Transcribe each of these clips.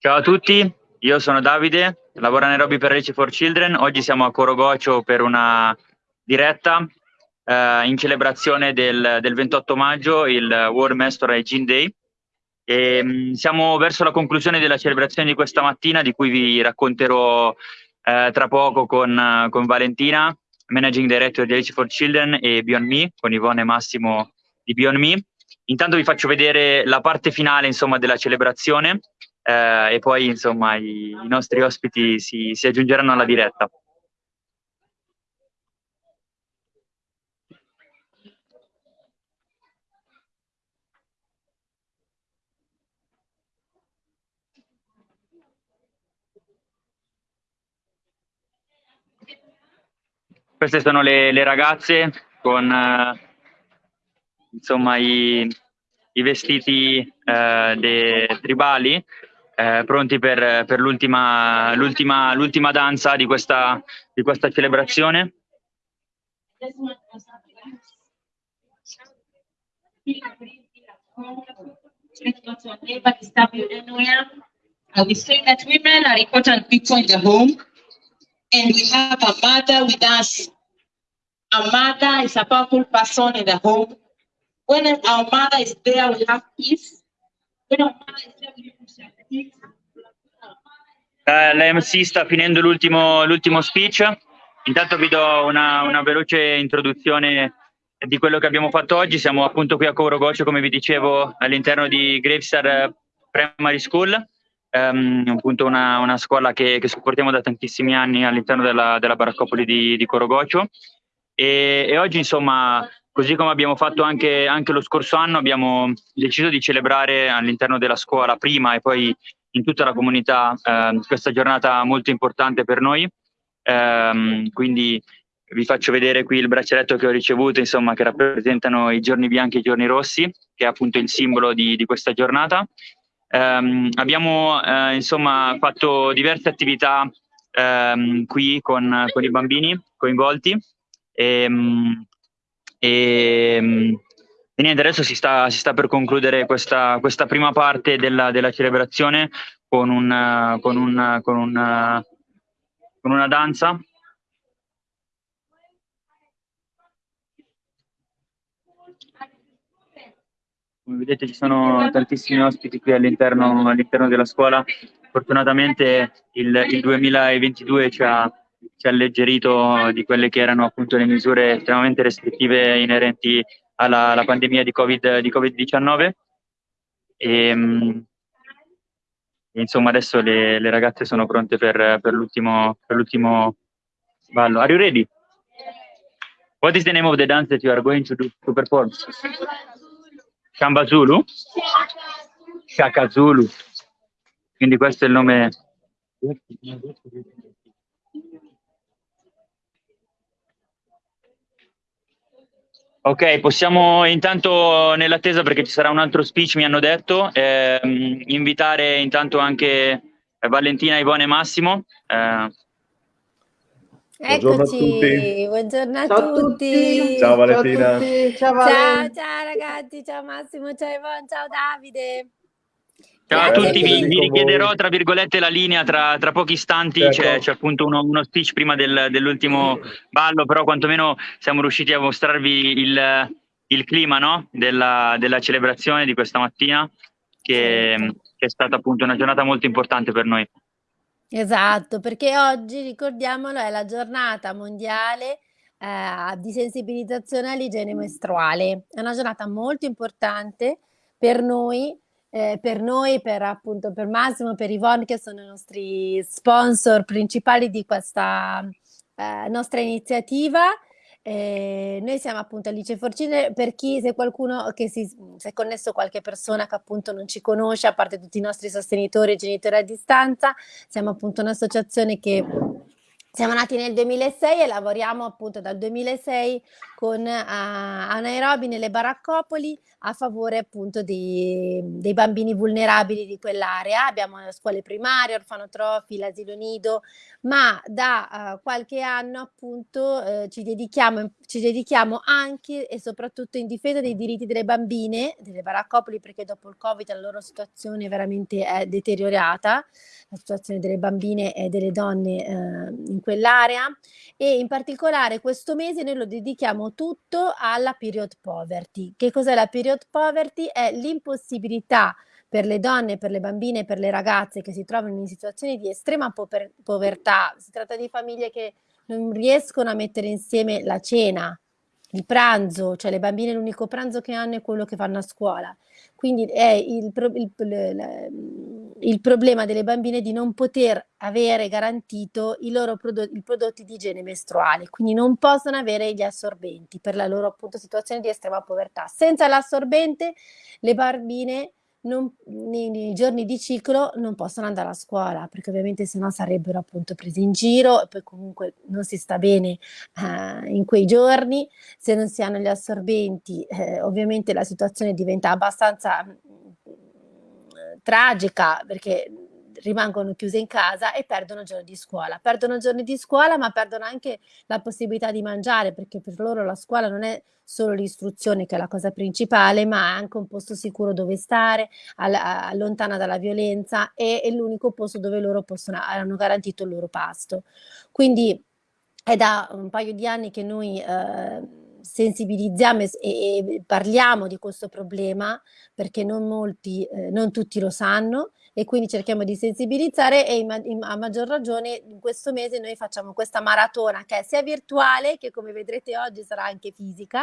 Ciao a tutti, io sono Davide, lavoro a Nairobi per Reci for Children. Oggi siamo a Corogocio per una diretta eh, in celebrazione del, del, 28 maggio, il World Menstrual Hygiene Day. E, mh, mm, siamo verso la conclusione della celebrazione di questa mattina, di cui vi racconterò eh, tra poco con, con, Valentina, Managing Director di Reci for Children e Beyond Me, con Ivone Massimo di Beyond Me. Intanto vi faccio vedere la parte finale insomma, della celebrazione eh, e poi insomma i, i nostri ospiti si, si aggiungeranno alla diretta. Queste sono le, le ragazze con eh, insomma i, i vestiti eh, tribali eh, pronti per, per l'ultima, l'ultima, l'ultima danza di questa, di questa celebrazione. We say that women are important people in the home, and we have a mother with us. A mother is a powerful person in the home. When our mother is there, we have peace. When our mother is there, we. Eh, L'MC sta finendo l'ultimo, speech. Intanto vi do una, una, veloce introduzione di quello che abbiamo fatto oggi. Siamo appunto qui a Corogocio, come vi dicevo, all'interno di Gravestar Primary School, um, appunto una, una scuola che, che, supportiamo da tantissimi anni all'interno della, della baraccopoli di, di Corogocio. E, e, oggi, insomma, Così come abbiamo fatto anche, anche lo scorso anno, abbiamo deciso di celebrare all'interno della scuola prima e poi in tutta la comunità eh, questa giornata molto importante per noi. Eh, quindi vi faccio vedere qui il braccialetto che ho ricevuto, insomma, che rappresentano i giorni bianchi e i giorni rossi, che è appunto il simbolo di, di questa giornata. Eh, abbiamo eh, insomma fatto diverse attività ehm, qui con, con, i bambini coinvolti. E, ehm, e, ehm, e niente, adesso si sta, si sta per concludere questa, questa prima parte della, della celebrazione con, un, con, un, con, un, con una danza come vedete ci sono tantissimi ospiti qui all'interno all della scuola. Fortunatamente il, il 2022 ci ha, ci ha alleggerito di quelle che erano appunto le misure estremamente restrittive inerenti alla, alla pandemia di Covid-19 di COVID e, um, insomma adesso le, le, ragazze sono pronte per, per, l'ultimo, per l'ultimo ballo. Are you ready? What is the name of the dance that you are going to do to perform? Shamba Zulu? Shaka Zulu. Quindi questo è il nome Ok, possiamo intanto nell'attesa perché ci sarà un altro speech, mi hanno detto, ehm, invitare intanto anche Valentina, Ivone e Massimo. Eh. Eccoci, buongiorno a ciao tutti. tutti. Ciao Valentina. Ciao, ciao, ciao, ciao ragazzi, ciao Massimo, ciao Ivone, ciao Davide. Ciao a tutti, vi, vi richiederò tra virgolette la linea tra, tra pochi istanti, ecco. c'è, c'è, appunto uno, uno, speech prima del, dell'ultimo ballo, però quantomeno siamo riusciti a mostrarvi il, il clima no? della, della, celebrazione di questa mattina, che, che è stata appunto una giornata molto importante per noi. Esatto, perché oggi, ricordiamolo, è la giornata mondiale eh, di sensibilizzazione all'igiene mestruale. È una giornata molto importante per noi eh, per noi, per appunto per Massimo, per Yvonne che sono i nostri sponsor principali di questa eh, nostra iniziativa. Eh, noi siamo appunto Alice Forcine, per chi, se qualcuno che si, se è connesso qualche persona che appunto non ci conosce, a parte tutti i nostri sostenitori e genitori a distanza, siamo appunto un'associazione che siamo nati nel 2006 e lavoriamo appunto dal 2006 con uh, a Nairobi nelle baraccopoli a favore appunto dei, dei bambini vulnerabili di quell'area. Abbiamo scuole primarie, orfanotrofi, l'asilo nido, ma da uh, qualche anno appunto uh, ci, dedichiamo, ci dedichiamo anche e soprattutto in difesa dei diritti delle bambine, delle baraccopoli, perché dopo il Covid la loro situazione veramente è deteriorata, la situazione delle bambine e delle donne in quell'area e in particolare questo mese noi lo dedichiamo tutto alla period poverty. Che cos'è la period poverty? È l'impossibilità per le donne, per le bambine, per le ragazze che si trovano in situazioni di estrema pover povertà. Si tratta di famiglie che non riescono a mettere insieme la cena, il pranzo, cioè le bambine l'unico pranzo che hanno è quello che fanno a scuola. Quindi è il, il, il, il problema delle bambine di non poter avere garantito i loro prodotti, i prodotti di igiene mestruale, quindi non possono avere gli assorbenti per la loro appunto situazione di estrema povertà. Senza l'assorbente le bambine non, nei, nei, giorni di ciclo non possono andare a scuola perché ovviamente sennò sarebbero appunto presi in giro e poi comunque non si sta bene eh, in quei giorni. Se non si hanno gli assorbenti eh, ovviamente la situazione diventa abbastanza mh, mm, tragica perché rimangono chiuse in casa e perdono giorni di scuola. Perdono giorni di scuola, ma perdono anche la possibilità di mangiare, perché per loro la scuola non è solo l'istruzione che è la cosa principale, ma è anche un posto sicuro dove stare, all lontana dalla violenza e è l'unico posto dove loro possono, hanno garantito il loro pasto. Quindi è da un paio di anni che noi eh, sensibilizziamo e, e, parliamo di questo problema perché non molti, eh, non tutti lo sanno e quindi cerchiamo di sensibilizzare e a maggior ragione in questo mese noi facciamo questa maratona che è sia virtuale che come vedrete oggi sarà anche fisica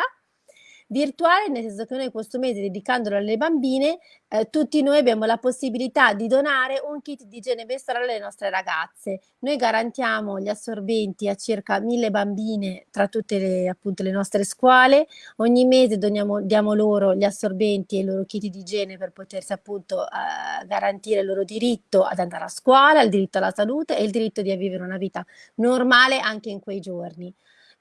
virtuale, nel senso che noi questo mese, dedicandolo alle bambine, eh, tutti noi abbiamo la possibilità di donare un kit di igiene mestruale alle nostre ragazze. Noi garantiamo gli assorbenti a circa mille bambine tra tutte le, appunto, le nostre scuole. Ogni mese doniamo, diamo loro gli assorbenti e i loro kit di igiene per potersi appunto eh, garantire il loro diritto ad andare a scuola, il diritto alla salute e il diritto di vivere una vita normale anche in quei giorni.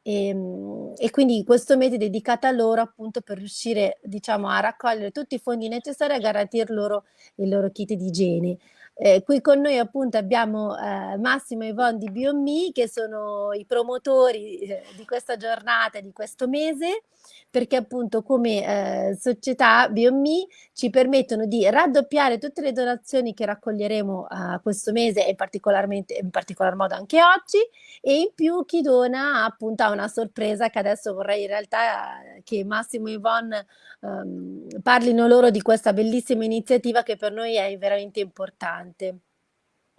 E, ehm, e, quindi questo mese è dedicato a loro appunto per riuscire diciamo a raccogliere tutti i fondi necessari a garantire loro il loro kit di igiene. Eh, qui con noi appunto abbiamo eh, Massimo e Yvonne di BioMe che sono i promotori eh, di questa giornata, di questo mese perché appunto come eh, società BioMe ci permettono di raddoppiare tutte le donazioni che raccoglieremo questo mese e particolarmente in particolar modo anche oggi e in più chi dona appunto ha una sorpresa che adesso vorrei in realtà eh, che Massimo e Yvonne um, parlino loro di questa bellissima iniziativa che per noi è veramente importante.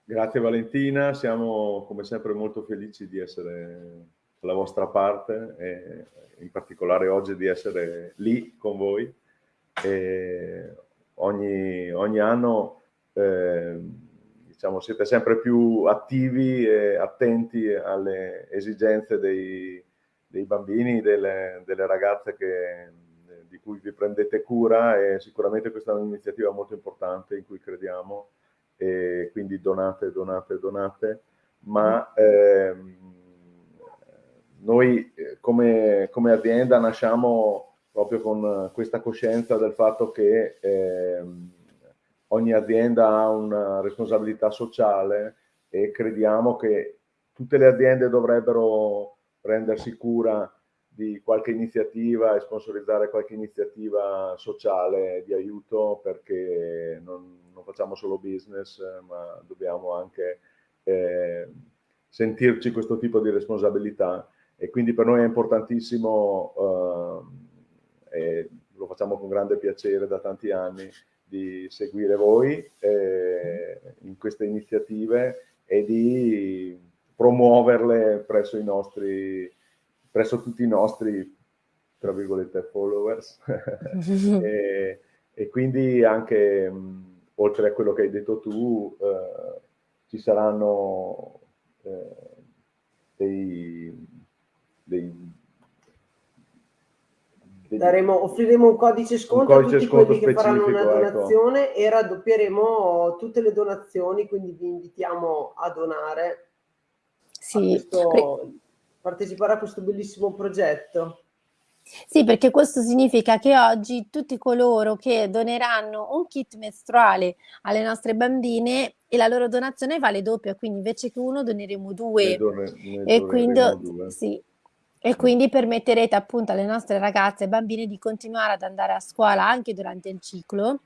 Grazie Valentina, siamo come sempre molto felici di essere la vostra parte e in particolare oggi di essere lì con voi. Ogni, ogni anno eh, diciamo, siete sempre più attivi e attenti alle esigenze dei, dei bambini, delle, delle ragazze che, di cui vi prendete cura e sicuramente questa è un'iniziativa molto importante in cui crediamo e quindi donate, donate, donate, ma ehm, noi come, come, azienda nasciamo proprio con questa coscienza del fatto che eh, ogni azienda ha una responsabilità sociale e crediamo che tutte le aziende dovrebbero prendersi cura di qualche iniziativa e sponsorizzare qualche iniziativa sociale di aiuto perché non, non facciamo solo business ma dobbiamo anche eh, sentirci questo tipo di responsabilità e quindi per noi è importantissimo, eh, e lo facciamo con grande piacere da tanti anni, di seguire voi eh, in queste iniziative e di promuoverle presso, i nostri, presso tutti i nostri, tra virgolette, followers. e, e, quindi anche, mh, oltre a quello che hai detto tu, eh, ci saranno eh, dei dei, dei, Daremo, offriremo un codice sconto un codice a tutti quelli che faranno una ecco. donazione ecco. e raddoppieremo tutte le donazioni, quindi vi invitiamo a donare sì. a questo, partecipare a questo bellissimo progetto. Sì, perché questo significa che oggi tutti coloro che doneranno un kit mestruale alle nostre bambine e la loro donazione vale doppia, quindi invece che uno doneremo due. Ne e, quindi, due. Sì, e quindi permetterete appunto alle nostre ragazze e bambine di continuare ad andare a scuola anche durante il ciclo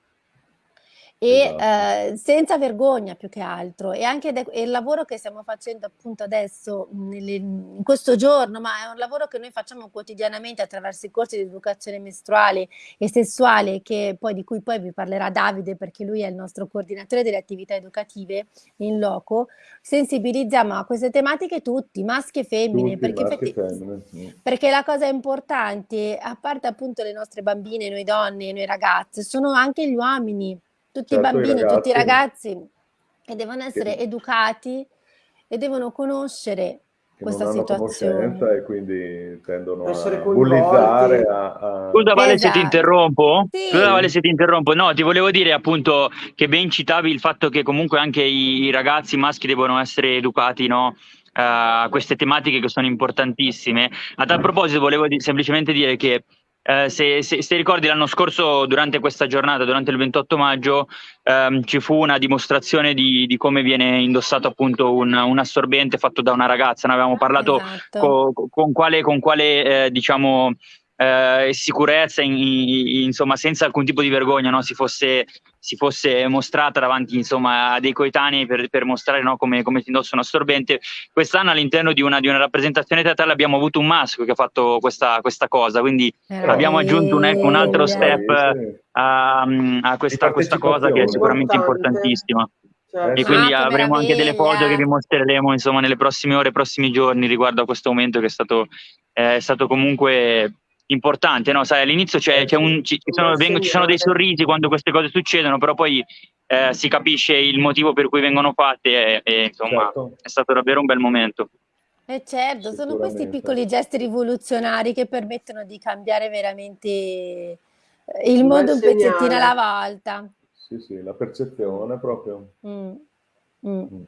e esatto. eh, senza vergogna più che altro e anche il lavoro che stiamo facendo appunto adesso nelle, in questo giorno ma è un lavoro che noi facciamo quotidianamente attraverso i corsi di educazione mestruale e sessuale che poi, di cui poi vi parlerà Davide perché lui è il nostro coordinatore delle attività educative in loco sensibilizziamo a queste tematiche tutti maschi e femmine, tutti, perché, maschi femmine sì. perché la cosa importante a parte appunto le nostre bambine noi donne noi ragazze sono anche gli uomini tutti certo, i bambini, i tutti i ragazzi che devono essere che... educati e devono conoscere che questa non situazione e quindi tendono a bullizzare a, a... scusa Vale esatto. se ti esatto. interrompo sì. scusa Vale se ti interrompo no ti volevo dire appunto che ben citavi il fatto che comunque anche i, i ragazzi maschi devono essere educati no a queste tematiche che sono importantissime a tal proposito volevo di semplicemente dire che eh, se, se, se, ricordi l'anno scorso durante questa giornata, durante il 28 maggio, ehm, ci fu una dimostrazione di, di, come viene indossato appunto un, un, assorbente fatto da una ragazza. Ne avevamo parlato esatto. co, con quale, con quale eh, diciamo, eh, sicurezza, in, in, insomma, senza alcun tipo di vergogna, no? si, fosse, si, fosse, mostrata davanti insomma, a dei coetanei per, per mostrare no? come, come, si indossa un assorbente. Quest'anno all'interno di una, di una, rappresentazione teatrale abbiamo avuto un maschio che ha fatto questa, questa cosa, quindi eh, abbiamo aggiunto un, un altro step a, a questa, questa cosa che è sicuramente importantissima. Certo. E quindi ah, avremo anche delle foto che vi mostreremo insomma nelle prossime ore, prossimi giorni riguardo a questo momento che è stato, eh, è stato comunque importante, no? Sai, all'inizio c'è, c'è un, ci, sono, vengono, ci, sono, dei sorrisi quando queste cose succedono, però poi eh, si capisce il motivo per cui vengono fatte e, e insomma certo. è stato davvero un bel momento. Eh certo, sono questi piccoli gesti rivoluzionari che permettono di cambiare veramente eh, il mondo un pezzettino alla volta. Sì, sì, la percezione proprio. Mm. Mm. Mm.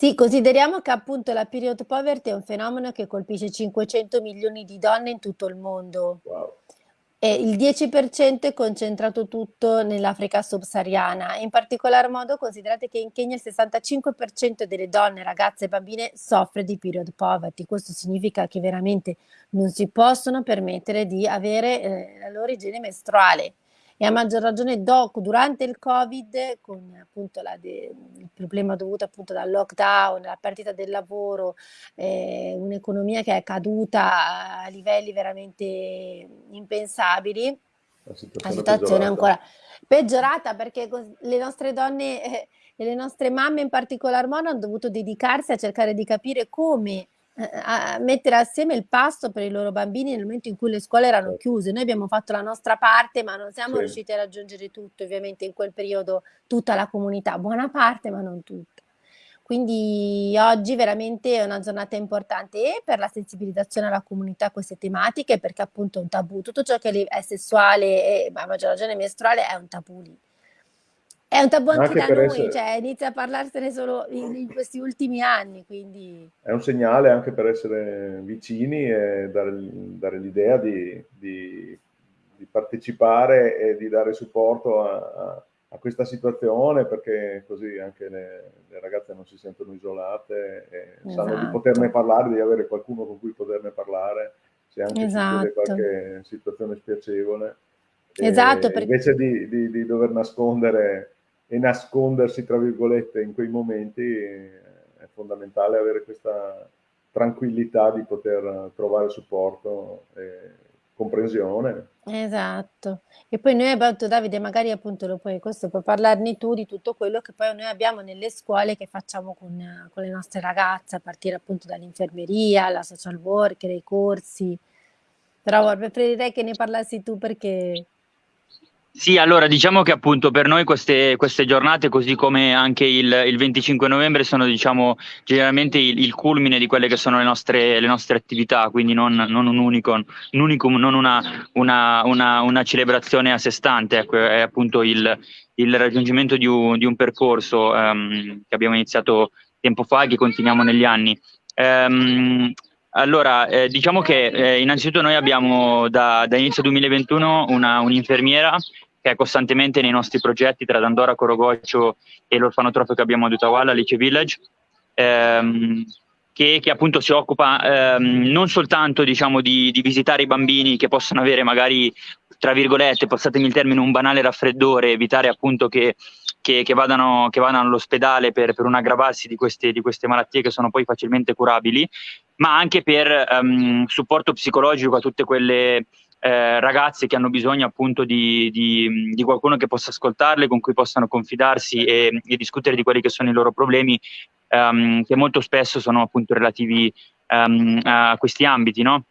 Sì, consideriamo che appunto la period poverty è un fenomeno che colpisce 500 milioni di donne in tutto il mondo. Wow. E il 10% è concentrato tutto nell'Africa subsahariana. In particolar modo considerate che in Kenya il 65% delle donne, ragazze e bambine soffre di period poverty. Questo significa che veramente non si possono permettere di avere eh, la loro igiene mestruale e a maggior ragione dopo, durante il Covid, con appunto la de, il problema dovuto appunto dal lockdown, la perdita del lavoro, eh, un'economia che è caduta a livelli veramente impensabili, la situazione, la situazione è ancora peggiorata perché le nostre donne eh, e le nostre mamme in particolar modo hanno dovuto dedicarsi a cercare di capire come a mettere assieme il pasto per i loro bambini nel momento in cui le scuole erano certo. chiuse. Noi abbiamo fatto la nostra parte, ma non siamo sì. riusciti a raggiungere tutto, ovviamente in quel periodo tutta la comunità, buona parte, ma non tutta. Quindi oggi veramente è una giornata importante per la sensibilizzazione alla comunità a queste tematiche, perché appunto è un tabù, tutto ciò che è sessuale e a maggior ragione mestruale è un tabù lì. È un tabù anche, anche da noi, essere... cioè inizia a parlarsene solo in, in, questi ultimi anni, quindi... È un segnale anche per essere vicini e dare, dare l'idea di, di, di, partecipare e di dare supporto a, a, a, questa situazione, perché così anche le, le ragazze non si sentono isolate e esatto. sanno di poterne esatto. parlare, di avere qualcuno con cui poterne parlare, se anche esatto. qualche situazione spiacevole. Esatto, perché... Invece di, di dover nascondere e nascondersi, tra virgolette, in quei momenti è fondamentale avere questa tranquillità di poter trovare supporto e comprensione. Esatto. E poi noi abbiamo, Davide, magari appunto lo puoi, questo puoi parlarne tu di tutto quello che poi noi abbiamo nelle scuole che facciamo con, con le nostre ragazze, a partire appunto dall'infermeria, la social worker, i corsi. Però preferirei che ne parlassi tu perché sì, allora diciamo che appunto per noi queste, queste giornate, così come anche il, il 25 novembre, sono diciamo generalmente il, il, culmine di quelle che sono le nostre, le nostre attività, quindi non, non un, unico, un unicum, non una, una, una, una, celebrazione a sé stante, ecco, è appunto il, il raggiungimento di un, di un percorso um, che abbiamo iniziato tempo fa e che continuiamo negli anni. Um, allora, eh, diciamo che eh, innanzitutto noi abbiamo da, da inizio 2021 una, un'infermiera che è costantemente nei nostri progetti tra Dandora, Corogocio e l'orfanotrofio che abbiamo ad Utawala, Lice Village, ehm, che, che, appunto si occupa ehm, non soltanto diciamo, di, di, visitare i bambini che possono avere magari, tra virgolette, passatemi il termine, un banale raffreddore, evitare appunto che, che, che vadano, vadano, all'ospedale per, per un aggravarsi di queste, di queste malattie che sono poi facilmente curabili, ma anche per um, supporto psicologico a tutte quelle eh, ragazze che hanno bisogno appunto di, di, di, qualcuno che possa ascoltarle, con cui possano confidarsi e, e discutere di quelli che sono i loro problemi, um, che molto spesso sono appunto relativi um, a questi ambiti, no?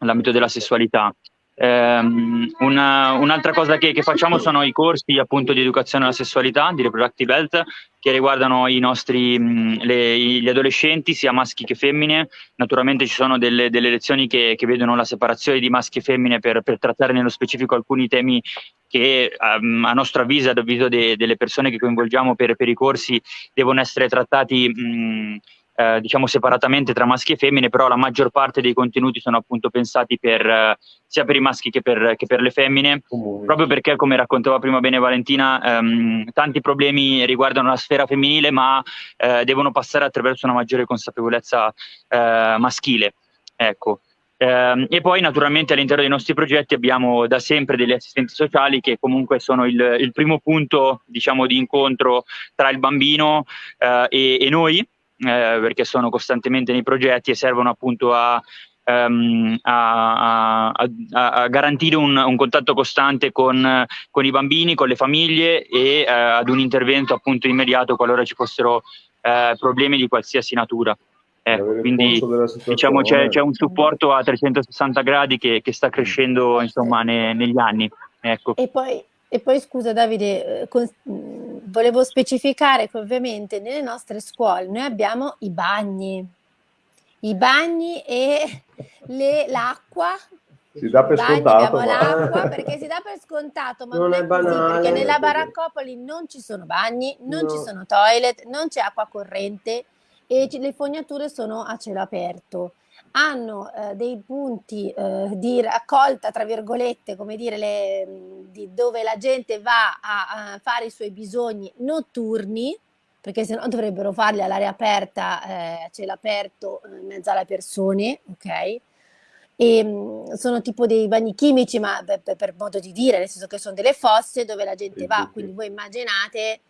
l'ambito della sessualità. Um, una, un'altra cosa che, che, facciamo sono i corsi appunto di educazione alla sessualità, di reproductive health, che riguardano i nostri, mh, le, gli adolescenti, sia maschi che femmine. Naturalmente ci sono delle, delle lezioni che, che, vedono la separazione di maschi e femmine per, per trattare nello specifico alcuni temi che um, a nostro avviso, ad avviso de, delle persone che coinvolgiamo per, per, i corsi, devono essere trattati mh, eh, diciamo separatamente tra maschi e femmine, però la maggior parte dei contenuti sono appunto pensati per, eh, sia per i maschi che per, che per le femmine, Comune. proprio perché, come raccontava prima bene Valentina, ehm, tanti problemi riguardano la sfera femminile, ma eh, devono passare attraverso una maggiore consapevolezza eh, maschile. Ecco. Eh, e poi naturalmente all'interno dei nostri progetti abbiamo da sempre degli assistenti sociali che comunque sono il, il primo punto diciamo, di incontro tra il bambino eh, e, e, noi, perché sono costantemente nei progetti e servono appunto a, um, a, a, a garantire un, un, contatto costante con, con, i bambini, con le famiglie e uh, ad un intervento appunto immediato qualora ci fossero uh, problemi di qualsiasi natura. Ecco, quindi diciamo c'è, c'è, un supporto a 360 gradi che, che sta crescendo insomma ne, negli anni. Ecco. E poi e poi scusa Davide, eh, con, volevo specificare che ovviamente nelle nostre scuole noi abbiamo i bagni, i bagni e l'acqua. Si dà per bagni, scontato. L'acqua perché si dà per scontato, ma non, non è, banale, perché nella baraccopoli non ci sono bagni, non no. ci sono toilet, non c'è acqua corrente e le fognature sono a cielo aperto hanno eh, dei punti eh, di raccolta, tra virgolette, come dire, le, di dove la gente va a, a, fare i suoi bisogni notturni, perché se no dovrebbero farli all'aria aperta, eh, a cielo aperto, eh, in mezzo alle persone, ok? E, mh, sono tipo dei bagni chimici, ma per, per, modo di dire, nel senso che sono delle fosse dove la gente va, quindi voi immaginate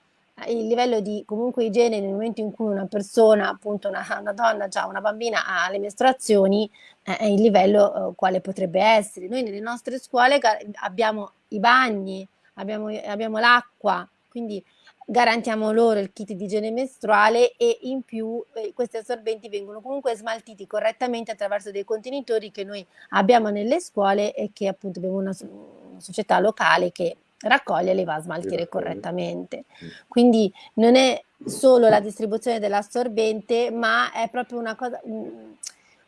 il livello di comunque igiene nel momento in cui una persona, appunto una, una donna, già una bambina ha le mestruazioni, eh, è il livello eh, quale potrebbe essere. Noi nelle nostre scuole abbiamo i bagni, abbiamo, abbiamo l'acqua, quindi garantiamo loro il kit di igiene mestruale e in più eh, questi assorbenti vengono comunque smaltiti correttamente attraverso dei contenitori che noi abbiamo nelle scuole e che appunto abbiamo una, una società locale che raccoglie e le va a smaltire correttamente. Quindi non è solo la distribuzione dell'assorbente, ma è proprio una cosa, un,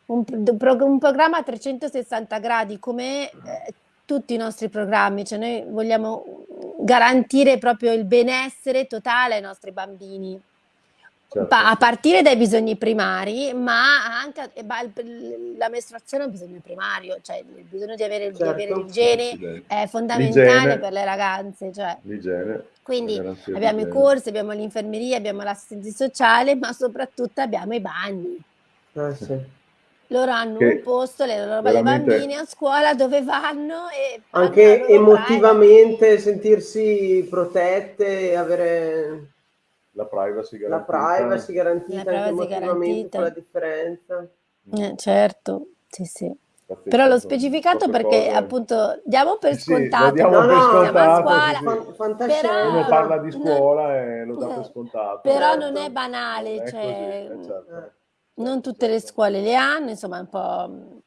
un, un programma a 360 gradi come eh, tutti i nostri programmi, cioè noi vogliamo garantire proprio il benessere totale ai nostri bambini. Certo. a partire dai bisogni primari, ma anche la mestruazione è un bisogno primario, cioè il bisogno di avere, certo. di avere l'igiene è fondamentale per le ragazze. Cioè. Quindi abbiamo i corsi, abbiamo l'infermeria, abbiamo l'assistenza sociale, ma soprattutto abbiamo i bagni. Ah, sì. Loro hanno un posto, le loro veramente... bambine a scuola dove vanno e anche emotivamente sentirsi protette, avere la privacy garantita. La privacy garantita, la privacy garantita. la differenza. Eh, certo, sì, sì. Però l'ho specificato perché cose. appunto diamo per scontato. Sì, diamo no, per scontato. Scuola, sì, sì. Però, Uno parla di scuola no, e lo dà per scontato. Però certo. non è banale, non è cioè, così, certo. non tutte le scuole le hanno, insomma è un po'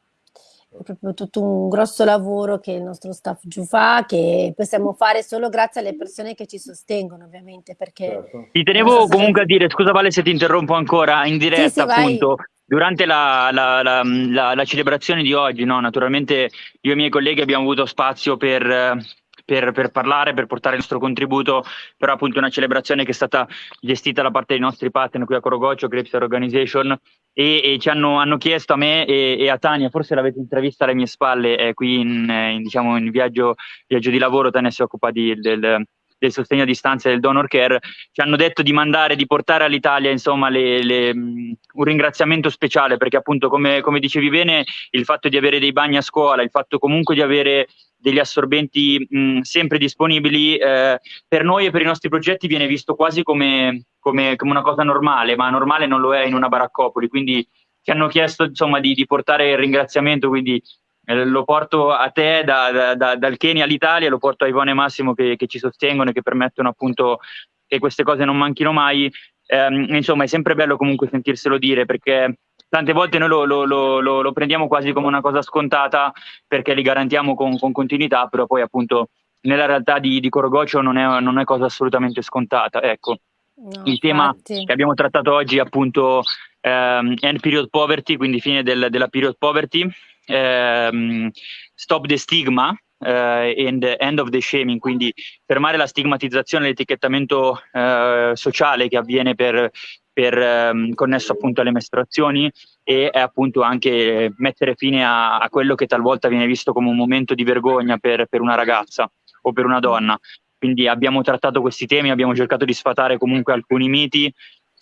è proprio tutto un grosso lavoro che il nostro staff giù fa, che possiamo fare solo grazie alle persone che ci sostengono, ovviamente. Perché certo. Ti tenevo comunque a dire, scusa Vale se ti interrompo ancora, in diretta sì, sì, appunto. Vai. Durante la, la, la, la, celebrazione di oggi, no, naturalmente io e i miei colleghi abbiamo avuto spazio per, per, per, parlare, per portare il nostro contributo, però appunto una celebrazione che è stata gestita da parte dei nostri partner qui a Corogoccio, Grapes Organization, e, e ci hanno, hanno, chiesto a me e, e, a Tania, forse l'avete intervista alle mie spalle, è qui in, in, diciamo, in viaggio, viaggio, di lavoro, Tania si occupa di, del, del sostegno a distanza e del donor care, ci hanno detto di mandare, di portare all'Italia insomma le, le, un ringraziamento speciale perché appunto come, come, dicevi bene il fatto di avere dei bagni a scuola, il fatto comunque di avere degli assorbenti mh, sempre disponibili eh, per noi e per i nostri progetti viene visto quasi come, come, come, una cosa normale, ma normale non lo è in una baraccopoli, quindi ci hanno chiesto insomma di, di portare il ringraziamento, quindi eh, lo porto a te da, da, dal Kenya all'Italia, lo porto a Ivone e Massimo che, che, ci sostengono e che permettono appunto che queste cose non manchino mai. Eh, insomma, è sempre bello comunque sentirselo dire perché tante volte noi lo, lo, lo, lo, prendiamo quasi come una cosa scontata perché li garantiamo con, con continuità, però poi appunto nella realtà di, di Corogoccio non è, non è cosa assolutamente scontata. Ecco. No, il tema infatti. che abbiamo trattato oggi è appunto ehm, end period poverty, quindi fine del, della period poverty, ehm, stop the stigma eh, and end of the shaming, quindi fermare la stigmatizzazione e l'etichettamento eh, sociale che avviene per, per ehm, connesso appunto alle mestruazioni e appunto anche mettere fine a, a, quello che talvolta viene visto come un momento di vergogna per, per una ragazza o per una donna. Quindi abbiamo trattato questi temi, abbiamo cercato di sfatare comunque alcuni miti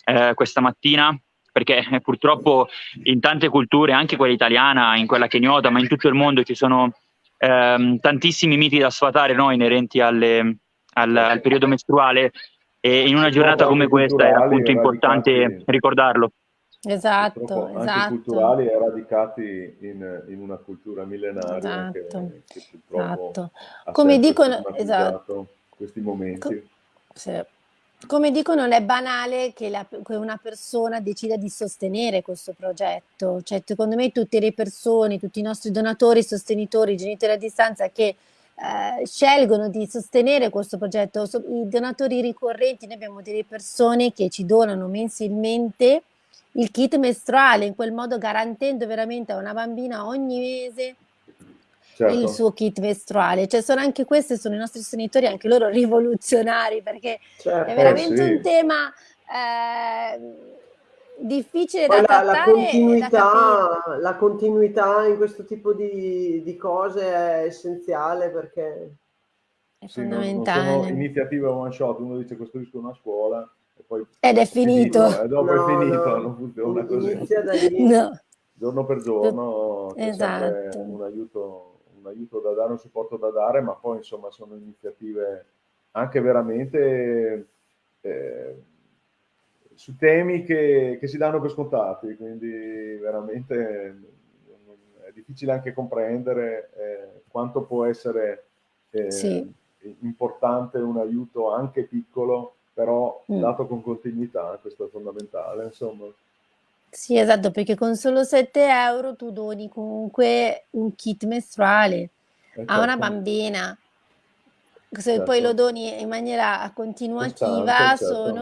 eh, questa mattina perché eh, purtroppo in tante culture, anche quella italiana, in quella kenyota, ma in tutto il mondo ci sono ehm, tantissimi miti da sfatare no, inerenti alle, al, al, periodo mestruale e in una giornata come questa è appunto importante ricordarlo. Esatto, anche esatto. culturali e radicati in, in, una cultura millenaria esatto, che, che purtroppo esatto. come dicono esatto. questi momenti. Co sì. Come dico, non è banale che, la, che, una persona decida di sostenere questo progetto. Cioè, secondo me tutte le persone, tutti i nostri donatori, sostenitori, genitori a distanza che eh, scelgono di sostenere questo progetto, i donatori ricorrenti, noi abbiamo delle persone che ci donano mensilmente il kit mestruale, in quel modo garantendo veramente a una bambina ogni mese certo. il suo kit mestruale. Cioè sono anche questi, sono i nostri sostenitori, anche loro rivoluzionari, perché certo, è veramente sì. un tema eh, difficile Poi da la, trattare. La continuità, la continuità, in questo tipo di, di, cose è essenziale perché... È sì, fondamentale. Non, non sono iniziative one shot, uno dice costruisco una scuola e poi... Ed è finito. finito. E dopo no, è finito, no, non funziona così. Inizia da lì. No. Giorno per giorno esatto. un aiuto un aiuto da dare, un supporto da dare, ma poi insomma sono iniziative anche veramente eh, su temi che, che, si danno per scontati, quindi veramente è difficile anche comprendere eh, quanto può essere eh, sì. importante un aiuto anche piccolo, però mm. dato con continuità, questo è fondamentale. Insomma. Sì, esatto, perché con solo 7 euro tu doni comunque un kit mestruale Eh, a una certo. bambina. Se poi lo doni in maniera continuativa Costante, certo.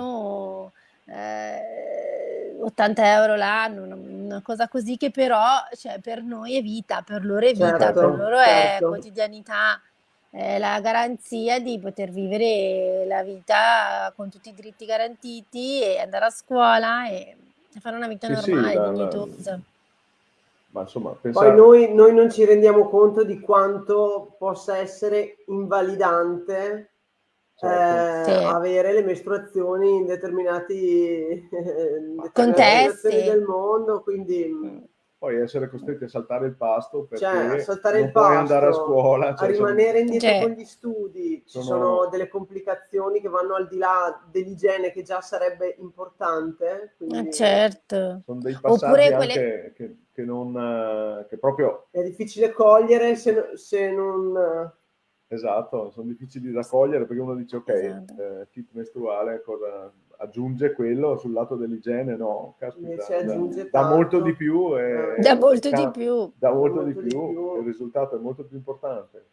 Eh, 80 euro l'anno, una, una cosa così che però cioè, per noi è vita, per loro è vita, per Certo, loro è certo. quotidianità, è la garanzia di poter vivere la vita con tutti i diritti garantiti e andare a scuola e fare una vita Sì, sì, normale, la- dignitosa. ma insomma, Poi pensare... noi, noi non ci rendiamo conto di quanto possa essere invalidante Certo. eh, Sì. avere le mestruazioni in determinati, Contesti. del mondo, quindi Mm. Poi essere costretti a saltare il pasto perché cioè, a saltare non il puoi andare a pasto, scuola. a cioè, sono- rimanere indietro Cioè. con gli studi, ci Sono- sono delle complicazioni che vanno al di là dell'igiene che già sarebbe importante, quindi certo. sono dei passaggi Oppure quelle... anche che, che non... eh, che proprio... è difficile cogliere se, se non... Esatto, sono difficili da cogliere perché uno dice ok, Esatto. eh, kit mestruale cosa aggiunge quello sul lato dell'igiene? No, caspita, aggiunge dà tanto. molto di più e Da molto di più. dà molto, molto di, di più, più. il risultato è molto più importante.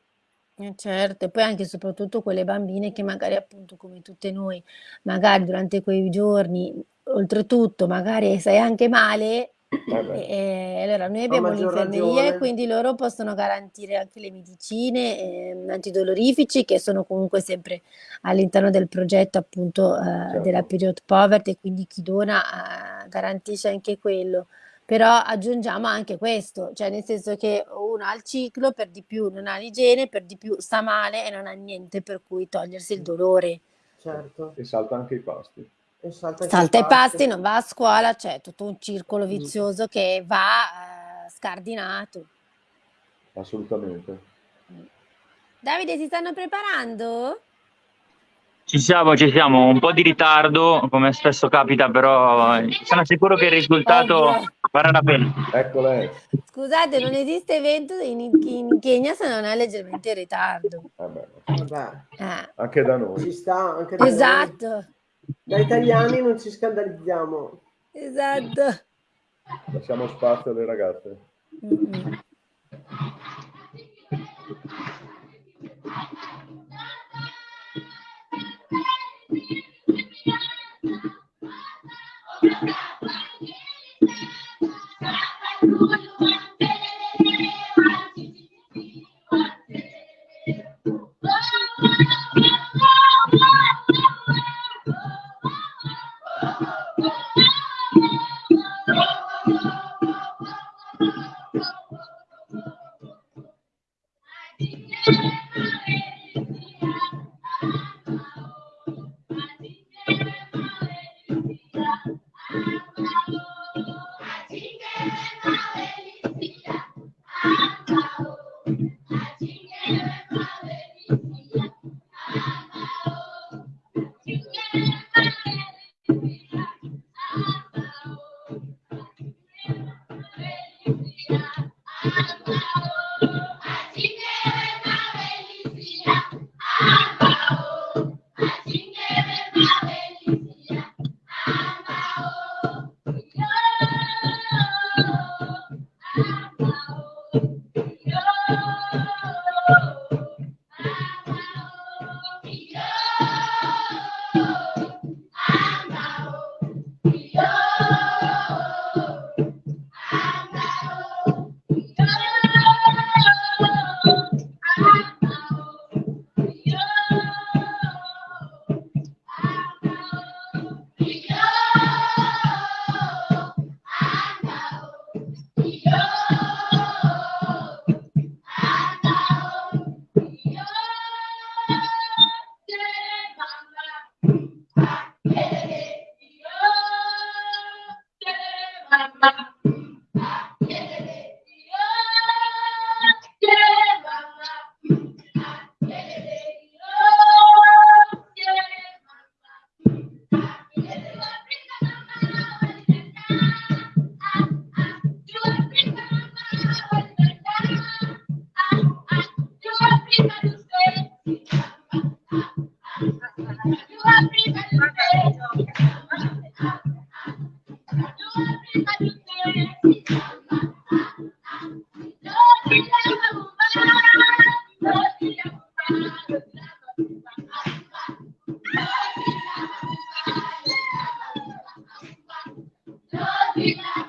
Eh, certo, e poi anche e soprattutto quelle bambine che magari appunto come tutte noi, magari durante quei giorni, oltretutto magari stai anche male E, e allora noi abbiamo l'infermeria e quindi loro possono garantire anche le medicine eh, antidolorifici che sono comunque sempre all'interno del progetto appunto eh, certo. della period poverty quindi chi dona eh, garantisce anche quello. Però aggiungiamo anche questo, cioè nel senso che uno ha il ciclo, per di più non ha l'igiene, per di più sta male e non ha niente per cui togliersi il dolore. Certo. E salta anche i pasti. Salta, salta i pasti, non va a scuola, c'è tutto un circolo mm. vizioso mm. che va eh, scardinato. Assolutamente. Davide, si stanno preparando? Ci siamo, ci siamo, un po' di ritardo, come spesso capita, però sono sicuro che il risultato Ovvio. farà la pena. Ecco lei. Scusate, non esiste evento in, in Kenya se non è leggermente in ritardo. Vabbè. Vabbè. Eh. Anche da noi. Ci sta, anche da esatto. Noi. Da italiani non ci scandalizziamo. Esatto. Lasciamo spazio alle ragazze. Mm -hmm. Yeah.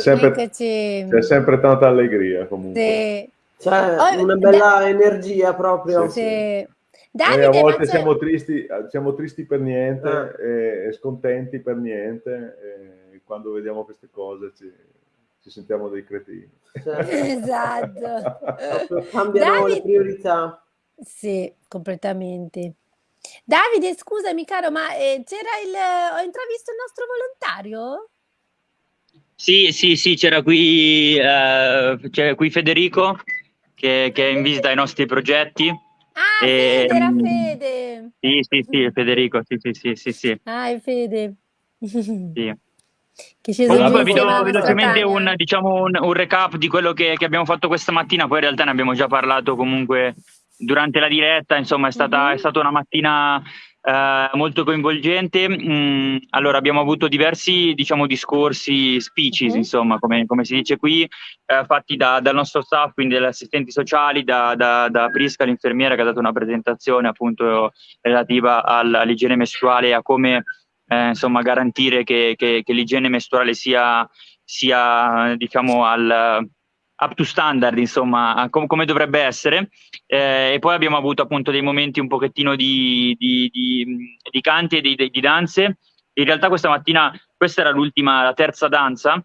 Sempre, c'è sempre, tanta allegria comunque. Sì. C'è oh, una bella da... energia proprio. Sì, sì. Davide, Noi a volte siamo tristi, siamo tristi, per niente eh. e scontenti per niente e quando vediamo queste cose ci, ci sentiamo dei cretini. Certo. esatto. Cambiano Davide... le priorità. Sì, completamente. Davide, scusami caro, ma eh, c'era il... ho intravisto il nostro volontario? Sì, sì, sì, c'era qui, eh, qui Federico che, che, è in visita ai nostri progetti. Ah, e, Fede, era Fede! Sì, sì, sì, Federico, sì, sì, sì, sì. sì. Ah, è Fede. Sì. Che ci Comunque vi do velocemente un, diciamo, un, un, recap di quello che, che, abbiamo fatto questa mattina, poi in realtà ne abbiamo già parlato comunque durante la diretta, insomma è stata, mm-hmm. è stata una mattina eh, molto coinvolgente. Mm, allora abbiamo avuto diversi diciamo, discorsi, speeches, mm-hmm. insomma, come, come, si dice qui, eh, fatti da, dal nostro staff, quindi dagli assistenti sociali, da, da, da, Prisca, l'infermiera, che ha dato una presentazione appunto relativa al, all'igiene mestruale e a come eh, insomma, garantire che, che, che, l'igiene mestruale sia, sia diciamo, al up to standard, insomma, com- come dovrebbe essere. Eh, e poi abbiamo avuto appunto dei momenti un pochettino di, di, di, di canti e di, danze. In realtà questa mattina, questa era l'ultima, la terza danza,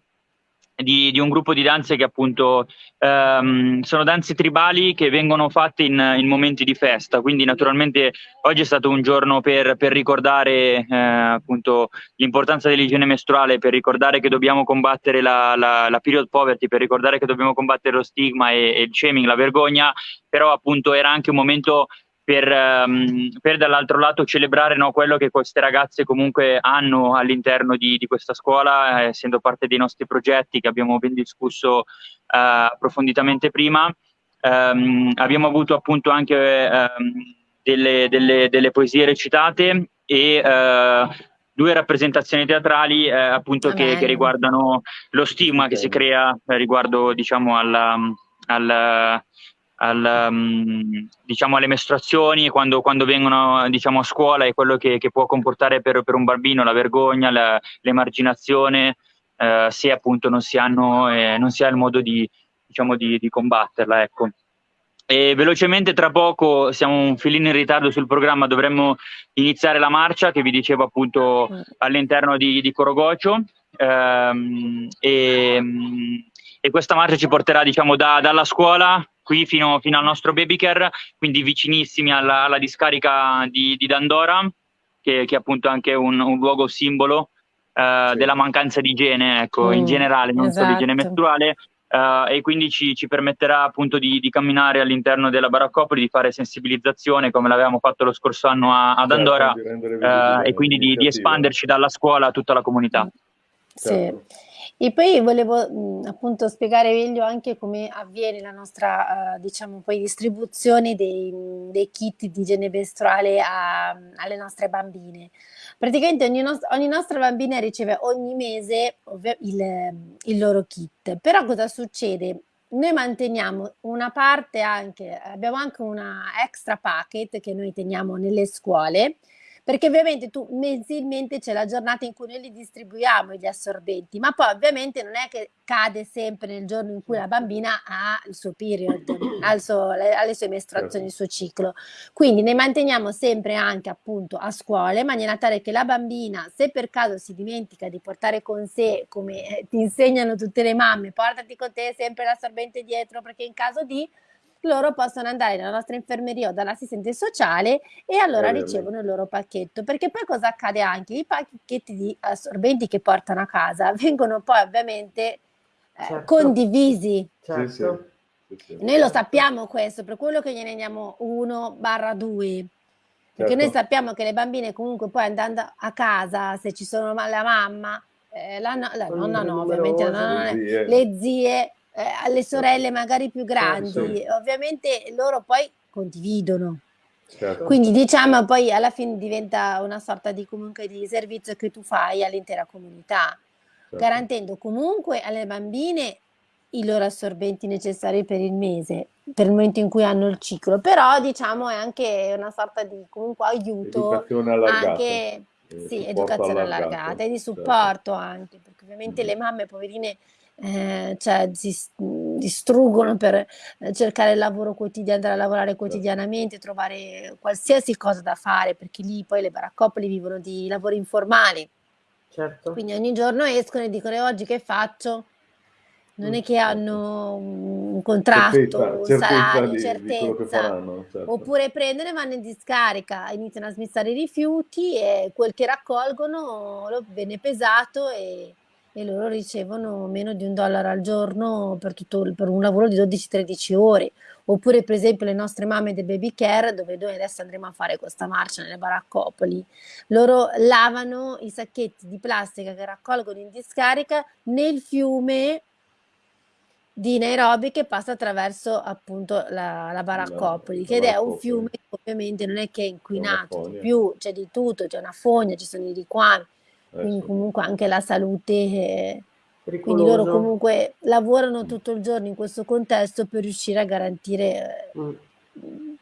di, di, un gruppo di danze che appunto ehm, sono danze tribali che vengono fatte in, in, momenti di festa, quindi naturalmente oggi è stato un giorno per, per ricordare eh, appunto l'importanza dell'igiene mestruale, per ricordare che dobbiamo combattere la, la, la, period poverty, per ricordare che dobbiamo combattere lo stigma e, e il shaming, la vergogna, però appunto era anche un momento per, um, per dall'altro lato celebrare no, quello che queste ragazze comunque hanno all'interno di, di questa scuola, eh, essendo parte dei nostri progetti che abbiamo ben discusso uh, approfonditamente prima. Um, abbiamo avuto appunto anche um, delle, delle, delle, poesie recitate e uh, due rappresentazioni teatrali eh, appunto che, che, riguardano lo stigma che si crea riguardo diciamo alla, alla al, um, diciamo alle mestruazioni quando, quando vengono diciamo, a scuola e quello che, che può comportare per, per, un bambino la vergogna, la, l'emarginazione, eh, se appunto non si, hanno, eh, non si ha il modo di, diciamo, di, di combatterla. Ecco. E velocemente tra poco siamo un filino in ritardo sul programma, dovremmo iniziare la marcia che vi dicevo appunto mm. all'interno di, di Corogocio. Ehm, e, e, questa marcia ci porterà diciamo da, dalla scuola qui fino, fino al nostro baby care, quindi vicinissimi alla, alla discarica di, di, Dandora, che, che è appunto anche un, un luogo simbolo uh, sì. della mancanza di igiene, ecco, mm, in generale, non esatto. solo igiene mestruale. Uh, e quindi ci, ci, permetterà appunto di, di, camminare all'interno della baraccopoli, di fare sensibilizzazione come l'avevamo fatto lo scorso anno a, ad certo, Andorra uh, e quindi di, di, espanderci dalla scuola a tutta la comunità. Certo. Sì. E poi volevo mh, appunto spiegare meglio anche come avviene la nostra, uh, diciamo, poi distribuzione dei, dei kit di igiene mestruale a, alle nostre bambine. Praticamente ogni, no ogni, nostra bambina riceve ogni mese il, il loro kit, però cosa succede? Noi manteniamo una parte anche, abbiamo anche una extra packet che noi teniamo nelle scuole, perché ovviamente tu mensilmente c'è la giornata in cui noi li distribuiamo gli assorbenti, ma poi ovviamente non è che cade sempre nel giorno in cui la bambina ha il suo period, ha suo, le, ha le sue mestruazioni, il suo ciclo. Quindi ne manteniamo sempre anche appunto a scuola in maniera tale che la bambina, se per caso si dimentica di portare con sé, come eh, ti insegnano tutte le mamme, portati con te sempre l'assorbente dietro perché in caso di loro possono andare nella nostra infermeria o dall'assistente sociale e allora ricevono il loro pacchetto. Perché poi cosa accade anche? I pacchetti di assorbenti che portano a casa vengono poi ovviamente eh, certo. condivisi. Certo. Sì, sì. Noi lo sappiamo questo, per quello che gliene diamo 1 barra 2. Perché certo. noi sappiamo che le bambine comunque poi andando a casa, se ci sono la mamma, eh, la, no, la nonna no, ovviamente la nonna, le zie, le zie eh, alle sorelle magari più grandi, certo. ovviamente loro poi condividono. Certo. Quindi diciamo poi alla fine diventa una sorta di comunque di servizio che tu fai all'intera comunità, certo. garantendo comunque alle bambine i loro assorbenti necessari per il mese, per il momento in cui hanno il ciclo, però diciamo è anche una sorta di comunque aiuto, anche sì, educazione allargata e di certo. supporto anche, perché ovviamente mm. le mamme poverine eh, cioè si distruggono per eh, cercare il lavoro quotidiano, andare a lavorare certo. quotidianamente, trovare qualsiasi cosa da fare, perché lì poi le baraccopoli vivono di lavori informali. Certo. Quindi ogni giorno escono e dicono oggi che faccio? Non è mm, che certo. hanno un contratto, certezza, un salario, di, certezza. Di faranno, certo. Oppure prendono e vanno in discarica, iniziano a smissare i rifiuti e quel che raccolgono viene pesato e e loro ricevono meno di un dollaro al giorno per, tutto, per un lavoro di 12-13 ore. Oppure per esempio le nostre mamme del baby care, dove noi adesso andremo a fare questa marcia nelle baraccopoli, loro lavano i sacchetti di plastica che raccolgono in discarica nel fiume di Nairobi che passa attraverso appunto la, la Baraccopoli, La- che è un fiume che ovviamente non è che è inquinato, di più c'è di tutto, c'è una fogna, ci sono i riquami, Eh, quindi sì. comunque anche la salute, eh, quindi loro comunque lavorano tutto il giorno in questo contesto per riuscire a garantire Mm.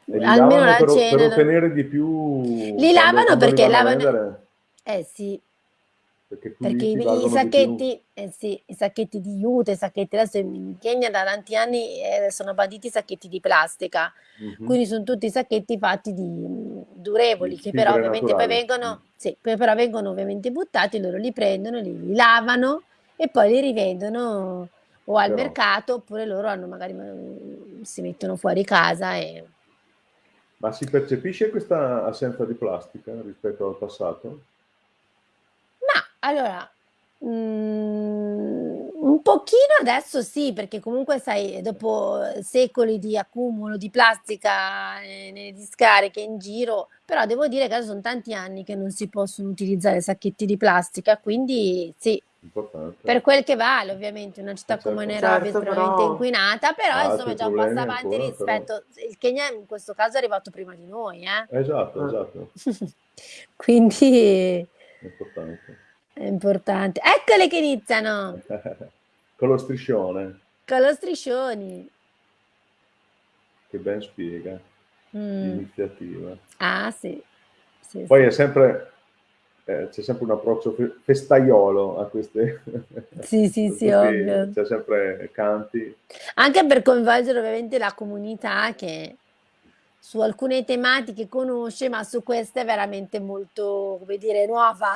E li almeno la per, cena. per ottenere di più Li lavano perché lavano- Eh sì, perché perché ci i, i sacchetti, eh sì, i sacchetti di jute, i sacchetti adesso in Kenya da tanti anni eh, sono banditi i sacchetti di plastica. Mhm. Quindi sono tutti sacchetti fatti di durevoli Di che però ovviamente poi naturali. vengono, sì, poi però vengono ovviamente buttati, loro li prendono, li, li lavano e poi li rivendono o al Però- mercato oppure loro hanno magari mh, si mettono fuori casa e Ma si percepisce questa assenza di plastica rispetto al passato? Allora, mm, un pochino adesso sì, perché comunque sai, dopo secoli di accumulo di plastica eh, nelle discariche in giro, però devo dire che adesso sono tanti anni che non si possono utilizzare sacchetti di plastica, quindi sì, Importante. per quel che vale ovviamente una città Certo. come Nairobi è Certo, estremamente però- inquinata, però Altri insomma è già un passo problemi avanti ancora, rispetto, il Kenya in questo caso è arrivato prima di noi, eh? Esatto, Ah. esatto, Quindi è importante. È importante. Eccole che iniziano! Con lo striscione, Con lo striscioni. che ben spiega Mm. l'iniziativa. Ah, sì. Sì, Poi sì. è sempre, eh, c'è sempre un approccio fe- festaiolo a queste... Sì, sì, sì, ovvio. C'è sempre canti. Anche per coinvolgere ovviamente la comunità che su alcune tematiche conosce, ma su queste è veramente molto, come dire, nuova.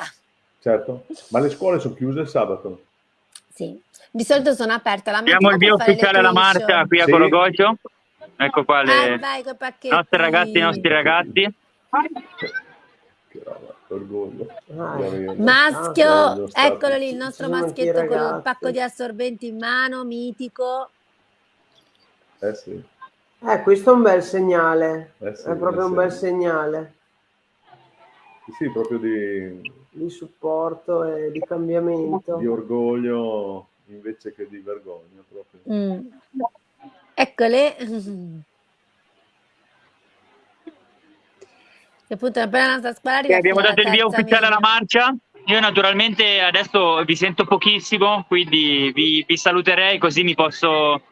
Certo, ma le scuole sono chiuse il sabato? Sì. Di solito sono aperte la Abbiamo mattina il via ufficiale alla marcia qui a Sì. Corogocio. Ecco qua Ah, le vai coi pacchetti. nostre ragazze e i nostri ragazzi. Che roba, orgoglio. Ah. Maschio, stati- eccolo lì, il nostro maschietto con il ragazzi. pacco di assorbenti in mano, mitico. Eh sì, Eh, questo è un bel segnale, eh sì, è proprio eh un sì. bel segnale sì, proprio di, di supporto e di cambiamento. di orgoglio invece che di vergogna proprio. Mm. Eccole. Che appunto appena la nostra scuola E arriva abbiamo dato il via ufficiale alla marcia. Io naturalmente adesso vi sento pochissimo, quindi vi, vi saluterei così mi posso,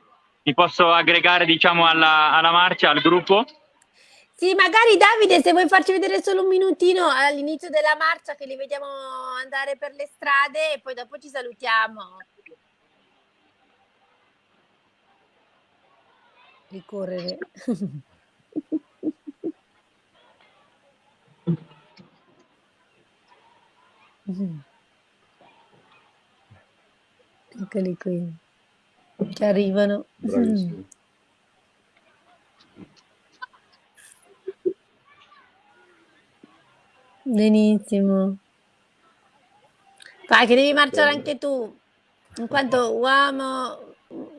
mi posso aggregare diciamo alla, alla marcia, al gruppo. Sì, magari Davide, se vuoi farci vedere solo un minutino all'inizio della marcia che li vediamo andare per le strade e poi dopo ci salutiamo. Ricorrere. Eccoli qui, che arrivano. Bravissimo. Benissimo. Vai, che devi marciare Bene. anche tu, in quanto uomo,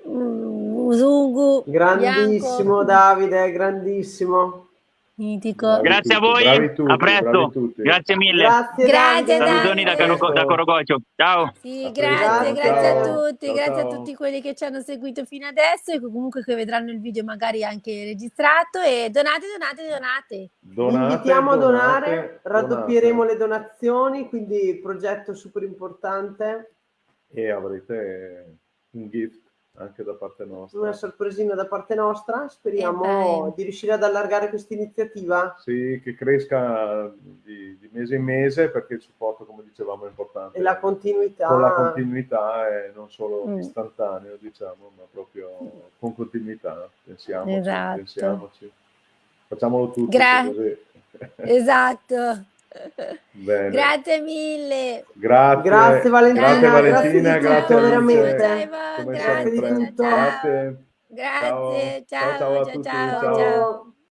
mm, usungu, Grandissimo bianco, Davide, grandissimo. Mitico. Grazie a voi, bravi tutti, a presto. Grazie mille. Grazie, Grazie. Salutoni da, da Corogocio. Ciao. Sì, A grazie, grazie a tutti, Ciao, grazie a ciao. tutti quelli che ci hanno seguito fino adesso e comunque che vedranno il video magari anche registrato e donate, donate, donate. Donate, Invitiamo a donare, donate, raddoppieremo donate. le donazioni, quindi progetto super importante, E avrete un gift anche da parte nostra. una sorpresina da parte nostra. Speriamo di riuscire ad allargare questa iniziativa. Sì, che cresca di, di mese in mese perché il supporto, come dicevamo, è importante. E la continuità. Con la continuità e non solo Mm. istantaneo, diciamo, ma proprio con continuità. Pensiamoci, Esatto. pensiamoci. Facciamolo tutti Gra- così. Esatto. Bene. Grazie mille. Grazie. Grazie, Valentina, Grazie Valentina, grazie di tutto, grazie Alice. veramente. Grazie a voi, Come grazie. Grazie. Grazie, Ciao. ciao, Ciao, ciao a ciao, tutti, ciao, ciao. ciao.